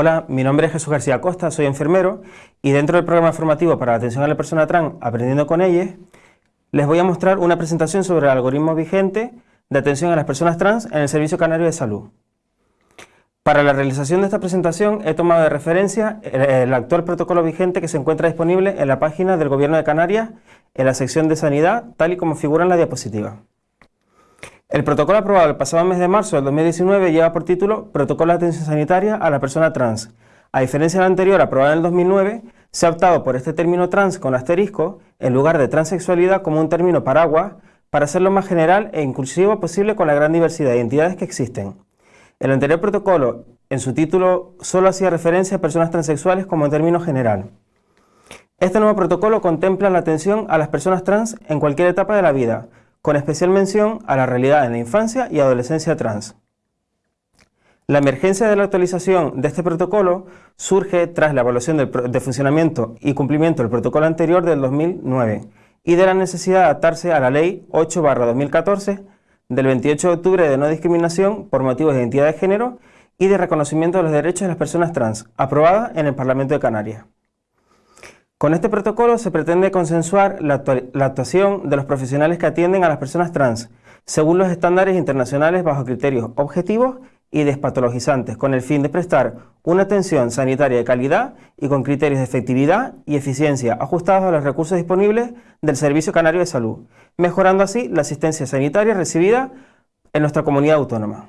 Hola, mi nombre es Jesús García Costa, soy enfermero y dentro del programa formativo para la atención a la persona trans Aprendiendo con ellas, les voy a mostrar una presentación sobre el algoritmo vigente de atención a las personas trans en el Servicio Canario de Salud. Para la realización de esta presentación he tomado de referencia el, actual protocolo vigente que se encuentra disponible en la página del Gobierno de Canarias en la sección de Sanidad, tal y como figura en la diapositiva. El protocolo aprobado el pasado mes de marzo del 2019 lleva por título Protocolo de Atención Sanitaria a la Persona Trans. A diferencia del anterior, aprobado en el 2009, se ha optado por este término trans con asterisco en lugar de transexualidad como un término paraguas para hacerlo más general e inclusivo posible con la gran diversidad de identidades que existen. El anterior protocolo, en su título, solo hacía referencia a personas transexuales como término general. Este nuevo protocolo contempla la atención a las personas trans en cualquier etapa de la vida, con especial mención a la realidad en la infancia y adolescencia trans. La emergencia de la actualización de este protocolo surge tras la evaluación de funcionamiento y cumplimiento del protocolo anterior del 2009 y de la necesidad de adaptarse a la Ley 8-2014 del 28 de octubre de no discriminación por motivos de identidad de género y de reconocimiento de los derechos de las personas trans, aprobada en el Parlamento de Canarias. Con este protocolo se pretende consensuar la, actuación de los profesionales que atienden a las personas trans, según los estándares internacionales bajo criterios objetivos y despatologizantes, con el fin de prestar una atención sanitaria de calidad y con criterios de efectividad y eficiencia ajustados a los recursos disponibles del Servicio Canario de Salud, mejorando así la asistencia sanitaria recibida en nuestra comunidad autónoma.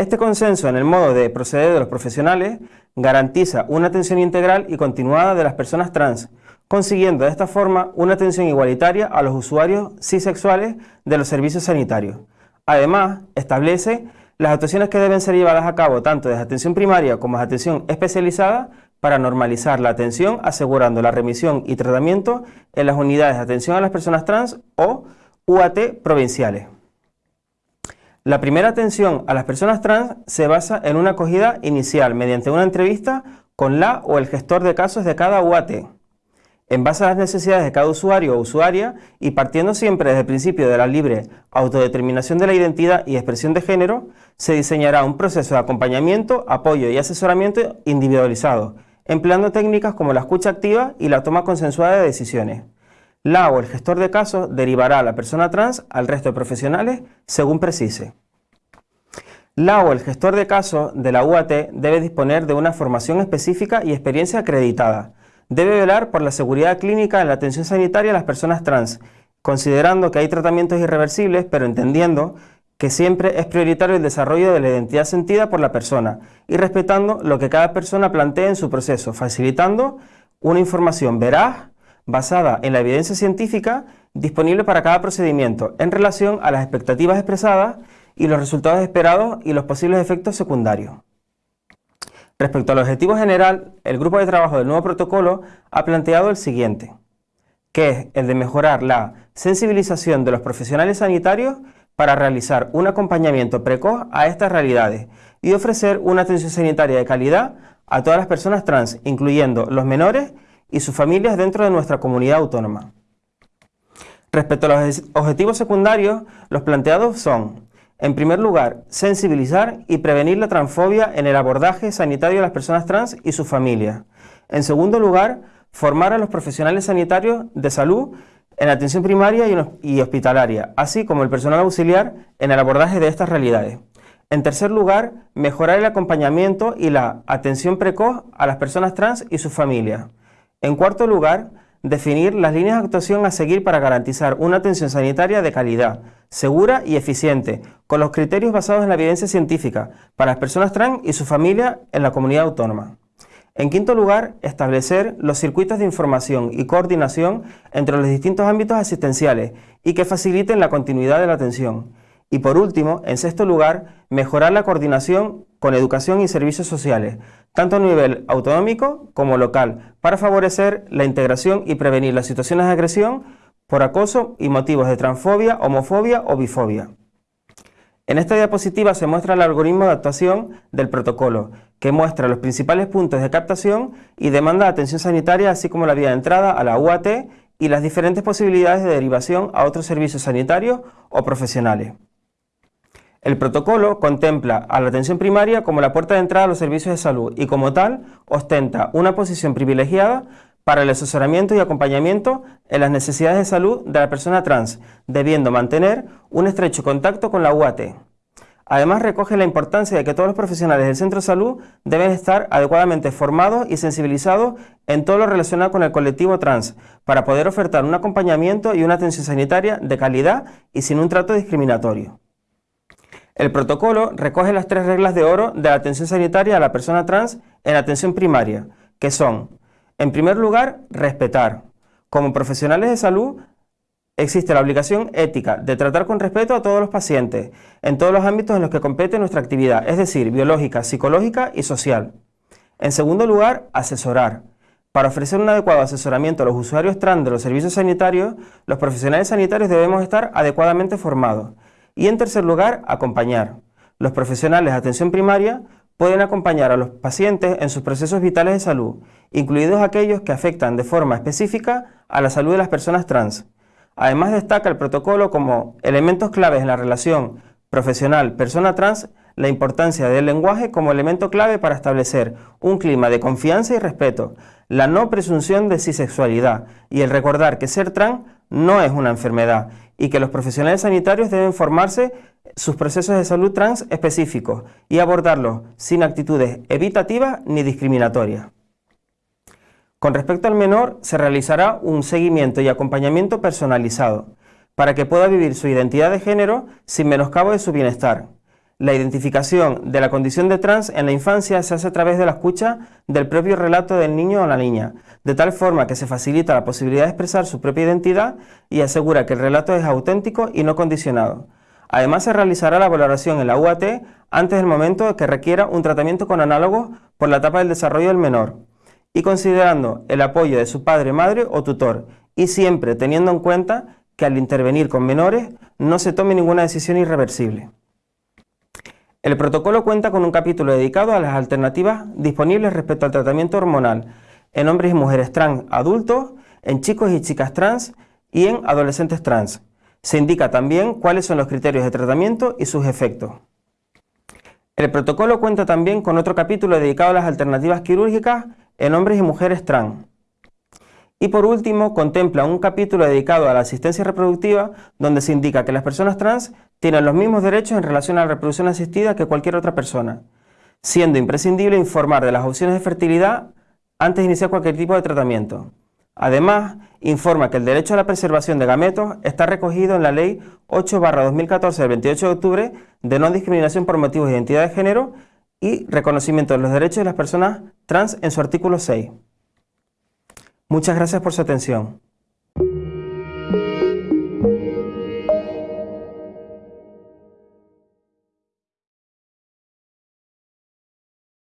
Este consenso en el modo de proceder de los profesionales garantiza una atención integral y continuada de las personas trans, consiguiendo de esta forma una atención igualitaria a los usuarios cisexuales de los servicios sanitarios. Además, establece las actuaciones que deben ser llevadas a cabo tanto desde atención primaria como desde atención especializada para normalizar la atención, asegurando la remisión y tratamiento en las unidades de atención a las personas trans o UAT provinciales. La primera atención a las personas trans se basa en una acogida inicial mediante una entrevista con la o el gestor de casos de cada UAT. En base a las necesidades de cada usuario o usuaria y partiendo siempre desde el principio de la libre autodeterminación de la identidad y expresión de género, se diseñará un proceso de acompañamiento, apoyo y asesoramiento individualizado, empleando técnicas como la escucha activa y la toma consensuada de decisiones. La o el gestor de casos derivará a la persona trans al resto de profesionales según precise. La o el gestor de casos de la UAT debe disponer de una formación específica y experiencia acreditada. Debe velar por la seguridad clínica en la atención sanitaria a las personas trans, considerando que hay tratamientos irreversibles, pero entendiendo que siempre es prioritario el desarrollo de la identidad sentida por la persona y respetando lo que cada persona plantee en su proceso, facilitando una información veraz, basada en la evidencia científica disponible para cada procedimiento en relación a las expectativas expresadas y los resultados esperados y los posibles efectos secundarios. Respecto al objetivo general, el grupo de trabajo del nuevo protocolo ha planteado el siguiente, que es el de mejorar la sensibilización de los profesionales sanitarios para realizar un acompañamiento precoz a estas realidades y ofrecer una atención sanitaria de calidad a todas las personas trans, incluyendo los menores y sus familias dentro de nuestra comunidad autónoma. Respecto a los objetivos secundarios, los planteados son, en primer lugar, sensibilizar y prevenir la transfobia en el abordaje sanitario de las personas trans y sus familias. En segundo lugar, formar a los profesionales sanitarios de salud en atención primaria y hospitalaria, así como el personal auxiliar en el abordaje de estas realidades. En tercer lugar, mejorar el acompañamiento y la atención precoz a las personas trans y sus familias. En cuarto lugar, definir las líneas de actuación a seguir para garantizar una atención sanitaria de calidad, segura y eficiente, con los criterios basados en la evidencia científica para las personas trans y su familia en la comunidad autónoma. En quinto lugar, establecer los circuitos de información y coordinación entre los distintos ámbitos asistenciales y que faciliten la continuidad de la atención. Y por último, en sexto lugar, mejorar la coordinación con educación y servicios sociales, tanto a nivel autonómico como local, para favorecer la integración y prevenir las situaciones de agresión por acoso y motivos de transfobia, homofobia o bifobia. En esta diapositiva se muestra el algoritmo de actuación del protocolo, que muestra los principales puntos de captación y demanda de atención sanitaria, así como la vía de entrada a la UAT y las diferentes posibilidades de derivación a otros servicios sanitarios o profesionales. El protocolo contempla a la atención primaria como la puerta de entrada a los servicios de salud y como tal ostenta una posición privilegiada para el asesoramiento y acompañamiento en las necesidades de salud de la persona trans, debiendo mantener un estrecho contacto con la UAT. Además, recoge la importancia de que todos los profesionales del centro de salud deben estar adecuadamente formados y sensibilizados en todo lo relacionado con el colectivo trans, para poder ofertar un acompañamiento y una atención sanitaria de calidad y sin un trato discriminatorio. El protocolo recoge las tres reglas de oro de la atención sanitaria a la persona trans en atención primaria, que son, en primer lugar, respetar. Como profesionales de salud, existe la obligación ética de tratar con respeto a todos los pacientes, en todos los ámbitos en los que compete nuestra actividad, es decir, biológica, psicológica y social. En segundo lugar, asesorar. Para ofrecer un adecuado asesoramiento a los usuarios trans de los servicios sanitarios, los profesionales sanitarios debemos estar adecuadamente formados. Y en tercer lugar, acompañar. Los profesionales de atención primaria pueden acompañar a los pacientes en sus procesos vitales de salud, incluidos aquellos que afectan de forma específica a la salud de las personas trans. Además destaca el protocolo como elementos claves en la relación profesional-persona trans la importancia del lenguaje como elemento clave para establecer un clima de confianza y respeto, la no presunción de cisexualidad y el recordar que ser trans no es una enfermedad y que los profesionales sanitarios deben formarse sus procesos de salud trans específicos y abordarlos sin actitudes evitativas ni discriminatorias. Con respecto al menor, se realizará un seguimiento y acompañamiento personalizado para que pueda vivir su identidad de género sin menoscabo de su bienestar. La identificación de la condición de trans en la infancia se hace a través de la escucha del propio relato del niño o la niña, de tal forma que se facilita la posibilidad de expresar su propia identidad y asegura que el relato es auténtico y no condicionado. Además se realizará la valoración en la UAT antes del momento que requiera un tratamiento con análogos por la etapa del desarrollo del menor y considerando el apoyo de su padre, madre o tutor y siempre teniendo en cuenta que al intervenir con menores no se tome ninguna decisión irreversible. El protocolo cuenta con un capítulo dedicado a las alternativas disponibles respecto al tratamiento hormonal en hombres y mujeres trans adultos, en chicos y chicas trans y en adolescentes trans. Se indica también cuáles son los criterios de tratamiento y sus efectos. El protocolo cuenta también con otro capítulo dedicado a las alternativas quirúrgicas en hombres y mujeres trans. Y por último, contempla un capítulo dedicado a la asistencia reproductiva, donde se indica que las personas trans tienen los mismos derechos en relación a la reproducción asistida que cualquier otra persona, siendo imprescindible informar de las opciones de fertilidad antes de iniciar cualquier tipo de tratamiento. Además, informa que el derecho a la preservación de gametos está recogido en la Ley 8-2014 del 28 de octubre de no discriminación por motivos de identidad de género y reconocimiento de los derechos de las personas trans en su artículo 6. Muchas gracias por su atención.